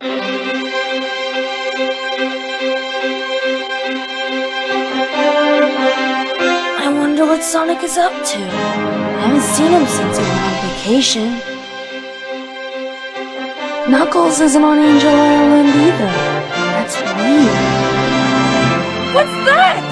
I wonder what Sonic is up to. I haven't seen him since he went on vacation. Knuckles isn't on Angel Island either. That's weird. What's that?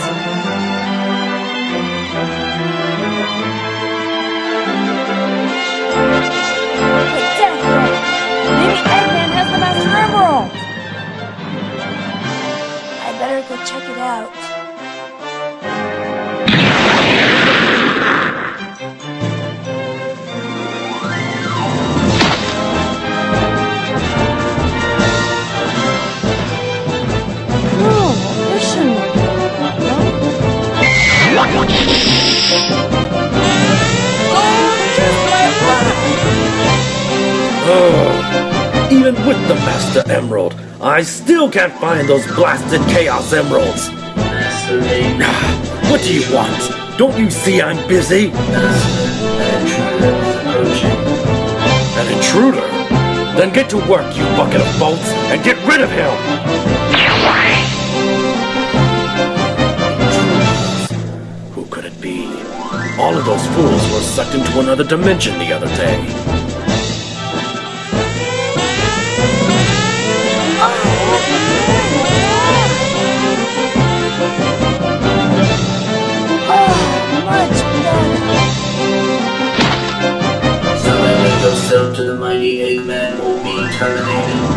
Go check it out. Oh, Even with the Master Emerald, I still can't find those blasted Chaos Emeralds. What do you want? Don't you see I'm busy? An intruder? Then get to work, you bucket of bolts, and get rid of him! Who could it be? All of those fools were sucked into another dimension the other day. Terminated.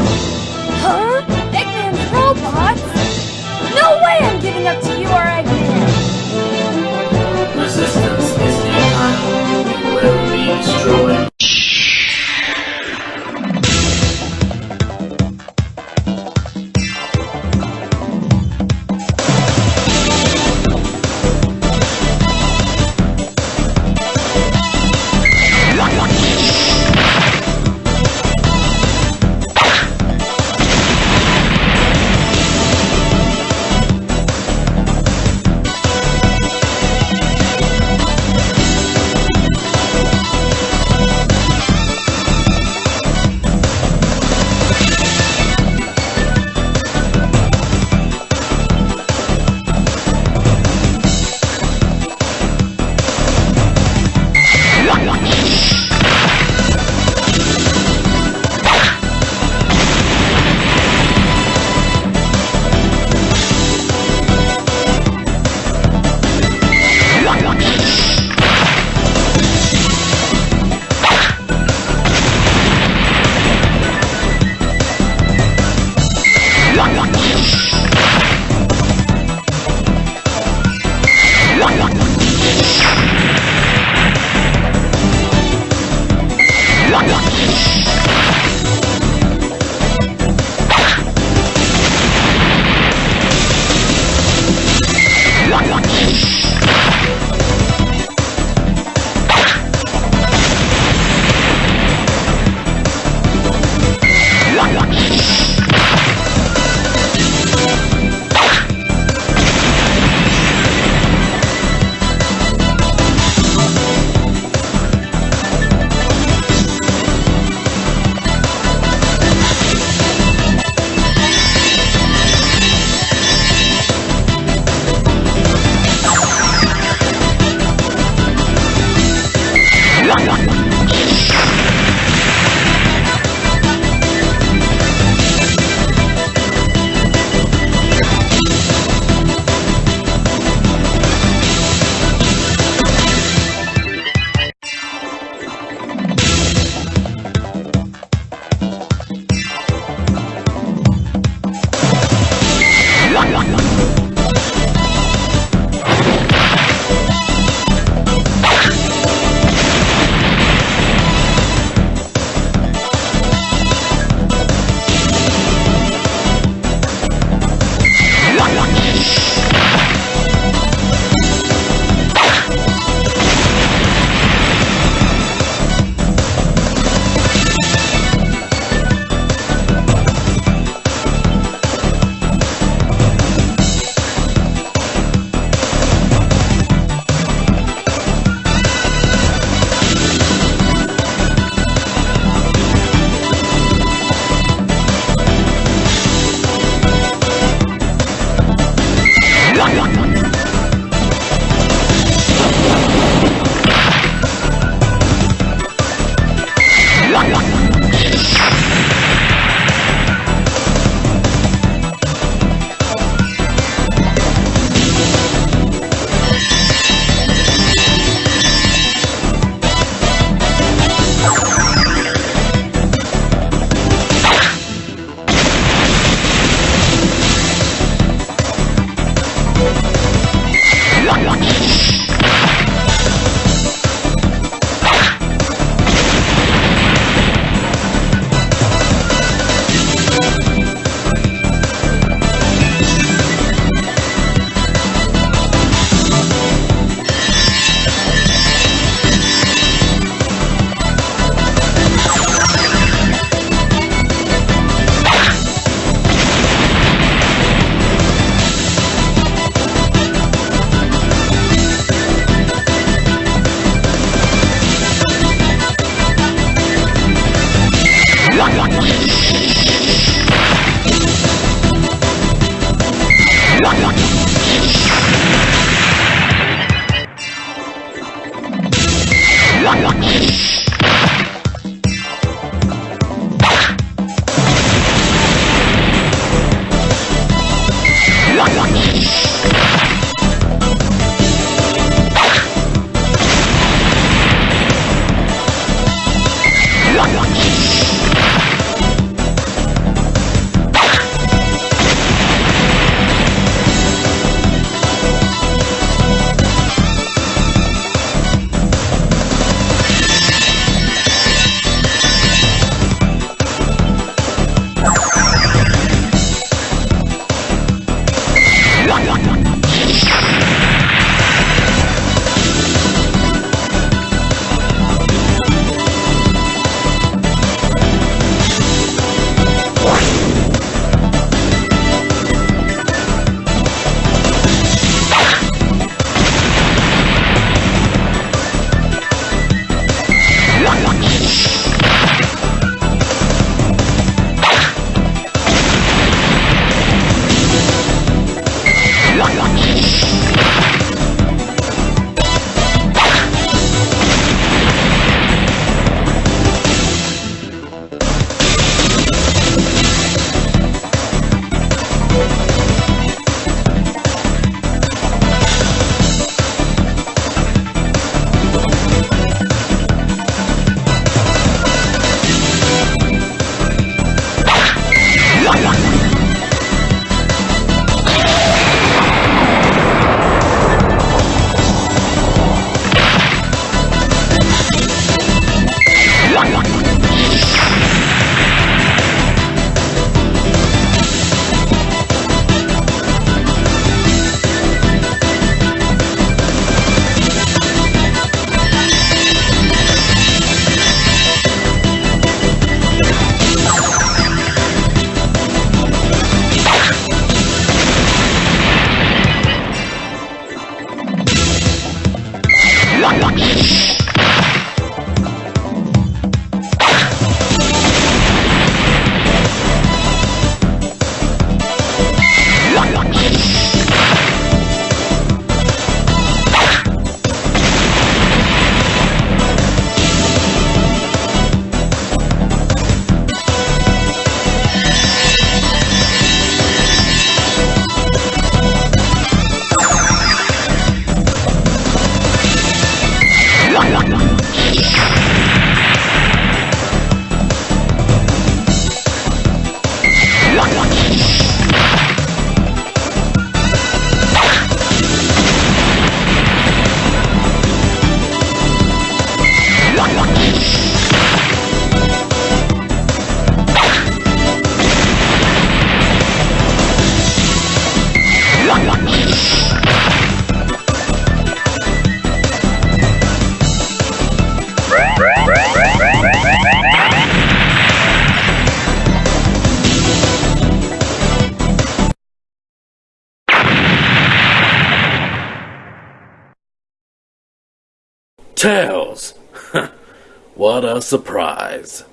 Tails! what a surprise.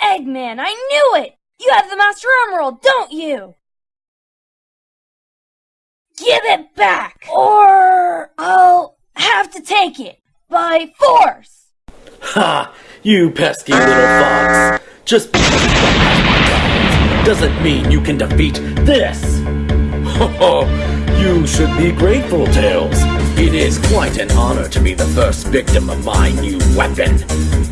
Eggman, I knew it! You have the Master Emerald, don't you? Give it back! Or I'll have to take it by force! Ha! You pesky little fox! Just because you don't have my doesn't mean you can defeat this! Ho ho! You should be grateful, Tails. It is quite an honor to be the first victim of my new weapon.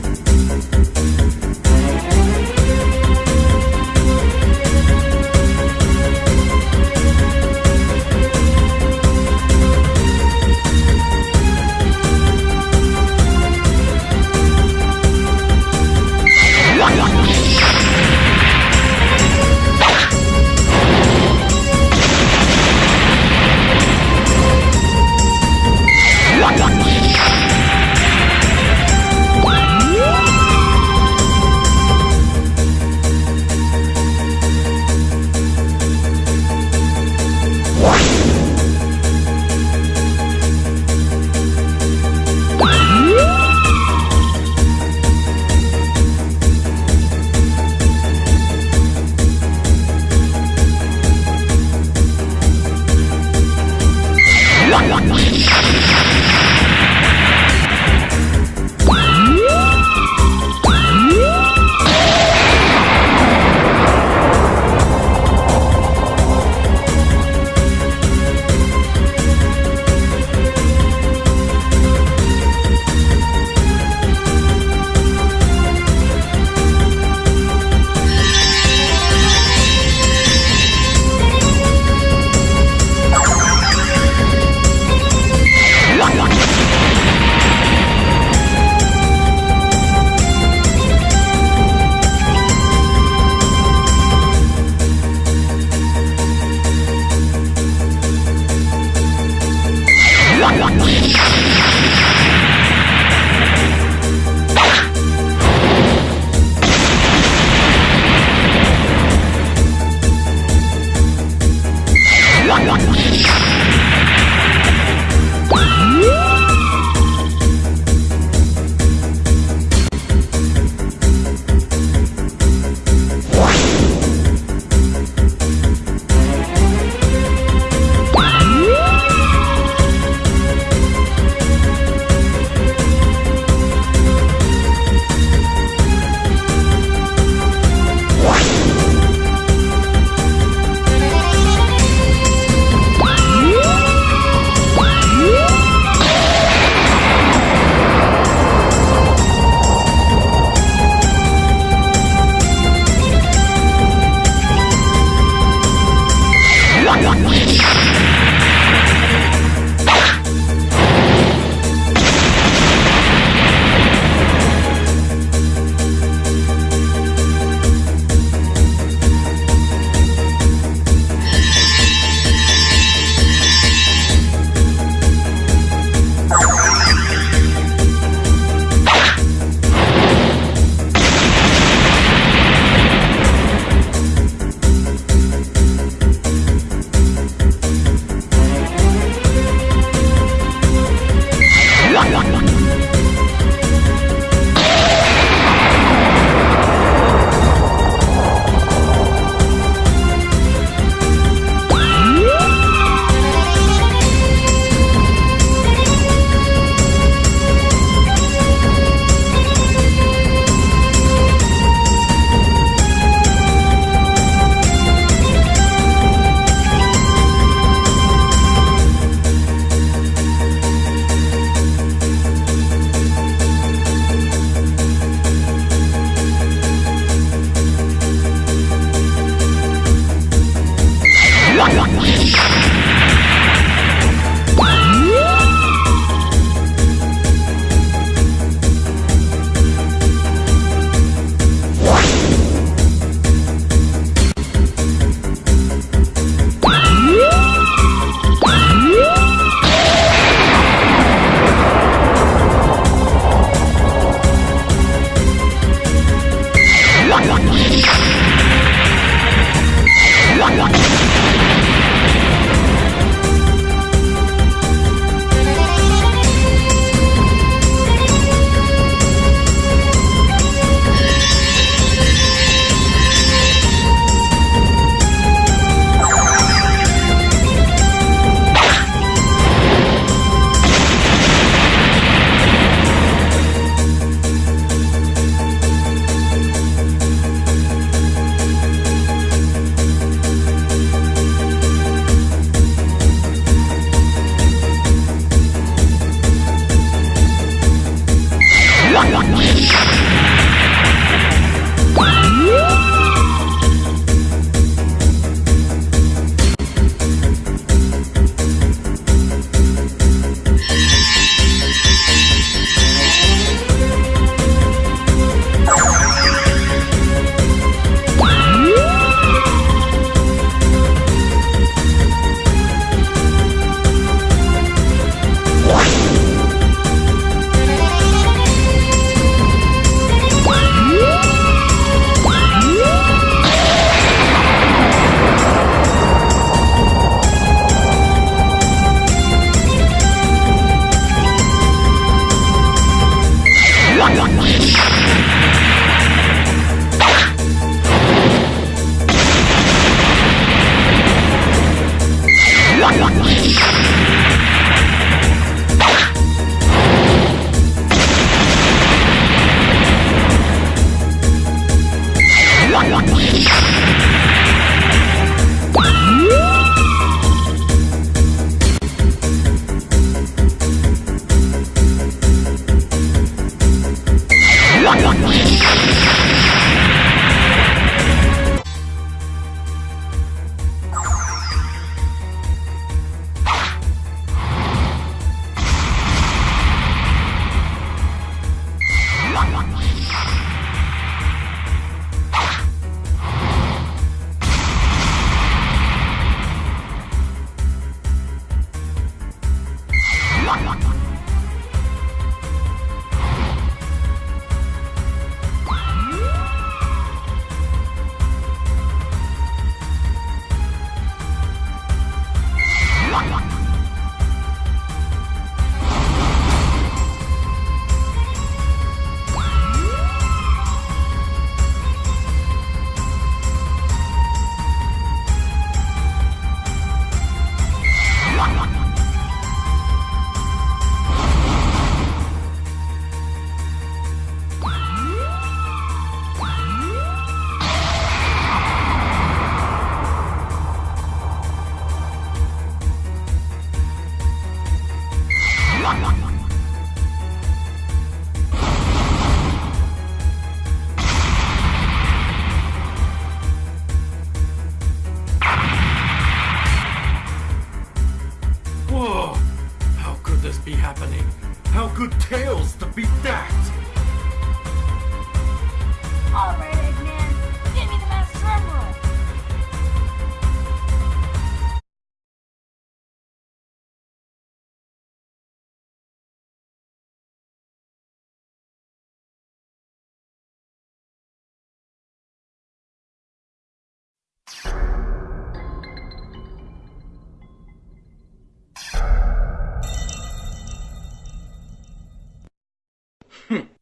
Hurry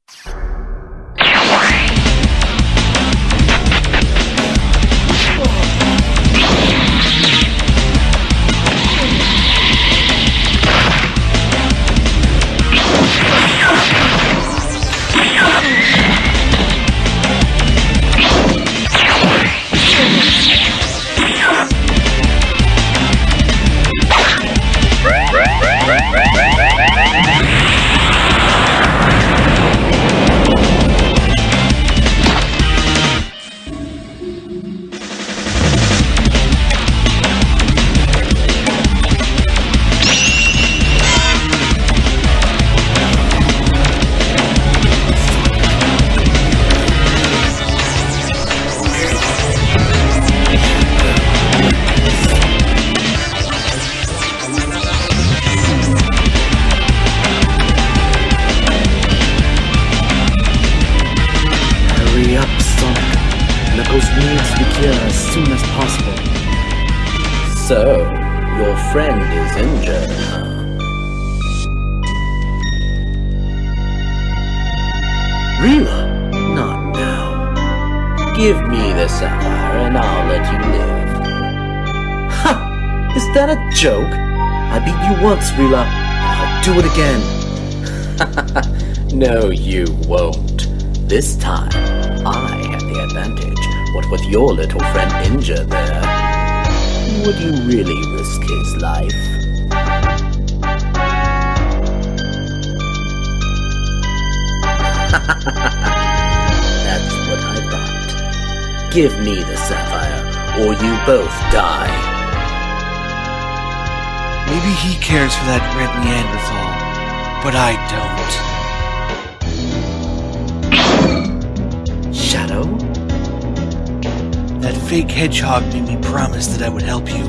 Is that a joke? I beat you once, Rila, I'll do it again. no, you won't. This time, I have the advantage. What with your little friend injured there? Would you really risk his life? That's what I thought. Give me the sapphire, or you both die. Maybe he cares for that red Neanderthal, but I don't. Shadow? That fake hedgehog made me promise that I would help you,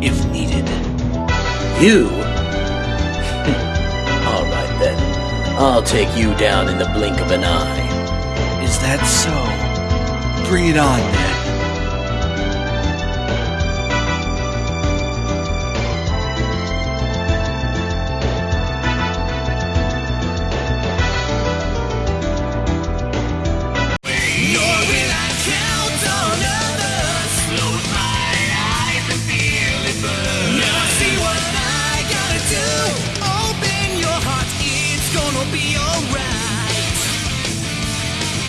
if needed. You? Alright then. I'll take you down in the blink of an eye. Is that so? Bring it on, then.